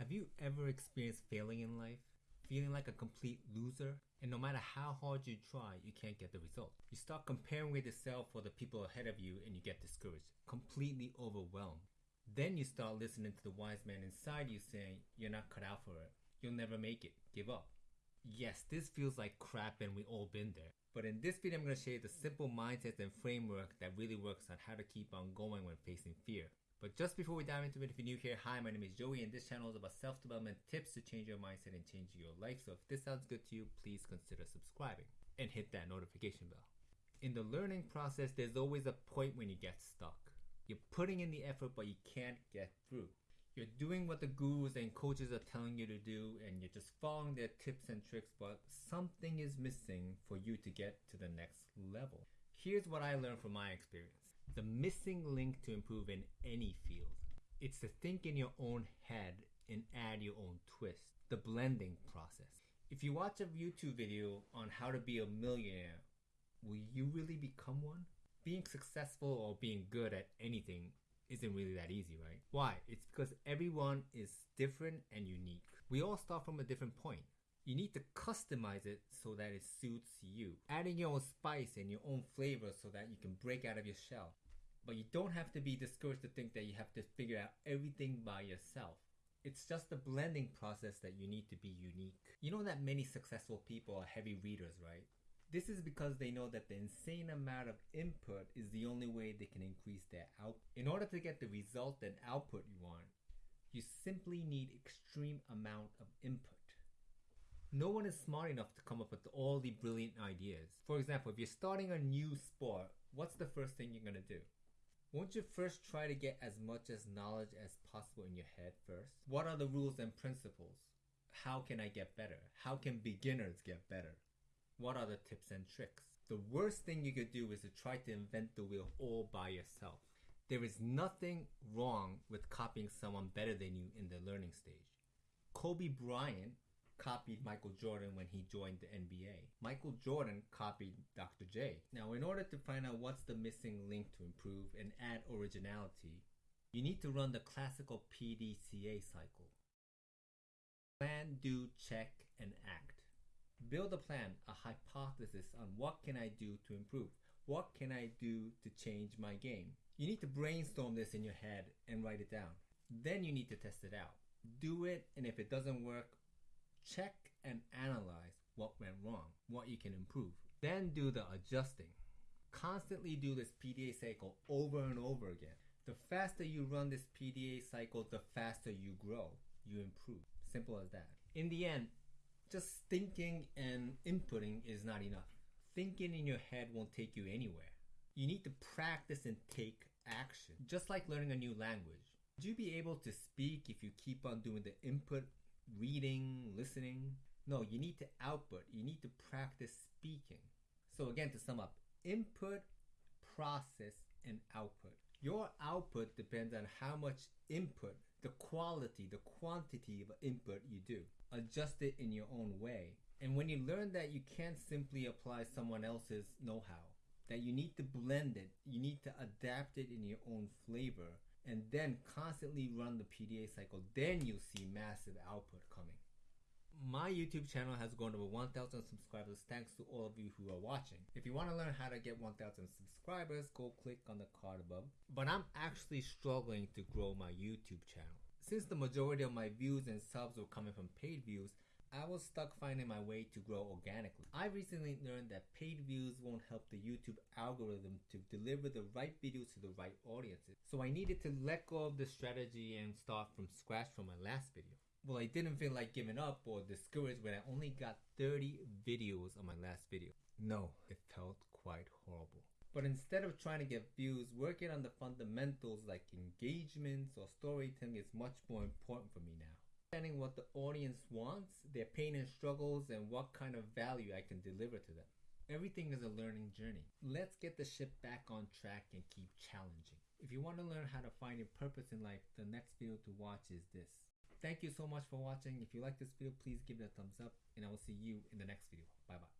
Have you ever experienced failing in life? Feeling like a complete loser? And no matter how hard you try, you can't get the result. You start comparing with yourself or the people ahead of you and you get discouraged, completely overwhelmed. Then you start listening to the wise man inside you saying, You're not cut out for it. You'll never make it. Give up. Yes, this feels like crap and we all been there. But in this video, I'm going to share the simple mindset and framework that really works on how to keep on going when facing fear. But just before we dive into it, if you're new here, hi, my name is Joey, and this channel is about self development tips to change your mindset and change your life. So if this sounds good to you, please consider subscribing and hit that notification bell. In the learning process, there's always a point when you get stuck. You're putting in the effort, but you can't get through. You're doing what the gurus and coaches are telling you to do, and you're just following their tips and tricks, but something is missing for you to get to the next level. Here's what I learned from my experience the missing link to improve in any field. It's to think in your own head and add your own twist, the blending process. If you watch a YouTube video on how to be a millionaire, will you really become one? Being successful or being good at anything isn't really that easy, right? Why? It's because everyone is different and unique. We all start from a different point. You need to customize it so that it suits you. Adding your own spice and your own flavor so that you can break out of your shell. But you don't have to be discouraged to think that you have to figure out everything by yourself. It's just the blending process that you need to be unique. You know that many successful people are heavy readers, right? This is because they know that the insane amount of input is the only way they can increase their output. In order to get the result and output you want, you simply need extreme amount of input. No one is smart enough to come up with all the brilliant ideas. For example, if you're starting a new sport, what's the first thing you're gonna do? Won't you first try to get as much as knowledge as possible in your head first? What are the rules and principles? How can I get better? How can beginners get better? What are the tips and tricks? The worst thing you could do is to try to invent the wheel all by yourself. There is nothing wrong with copying someone better than you in the learning stage. Kobe Bryant copied Michael Jordan when he joined the NBA. Michael Jordan copied Dr. J. Now, in order to find out what's the missing link to improve and add originality, you need to run the classical PDCA cycle. Plan, do, check, and act. Build a plan, a hypothesis on what can I do to improve? What can I do to change my game? You need to brainstorm this in your head and write it down. Then you need to test it out. Do it, and if it doesn't work, check and analyze what went wrong, what you can improve. Then do the adjusting. Constantly do this PDA cycle over and over again. The faster you run this PDA cycle, the faster you grow, you improve. Simple as that. In the end, just thinking and inputting is not enough. Thinking in your head won't take you anywhere. You need to practice and take action. Just like learning a new language. Would you be able to speak if you keep on doing the input reading, listening. No, you need to output. You need to practice speaking. So, again, to sum up input, process, and output. Your output depends on how much input, the quality, the quantity of input you do. Adjust it in your own way. And when you learn that you can't simply apply someone else's know how, that you need to blend it, you need to adapt it in your own flavor, and then constantly run the PDA cycle, then you'll see massive output coming. My YouTube channel has grown over 1,000 subscribers thanks to all of you who are watching. If you want to learn how to get 1,000 subscribers, go click on the card above. But I'm actually struggling to grow my YouTube channel. Since the majority of my views and subs were coming from paid views, I was stuck finding my way to grow organically. I recently learned that paid views won't help the YouTube algorithm to deliver the right videos to the right audiences. So I needed to let go of the strategy and start from scratch from my last video. Well, I didn't feel like giving up or discouraged when I only got 30 videos on my last video. No, it felt quite horrible. But instead of trying to get views, working on the fundamentals like engagements or storytelling is much more important for me now understanding what the audience wants, their pain and struggles, and what kind of value I can deliver to them. Everything is a learning journey. Let's get the ship back on track and keep challenging. If you want to learn how to find your purpose in life, the next video to watch is this. Thank you so much for watching. If you like this video, please give it a thumbs up, and I will see you in the next video. Bye bye.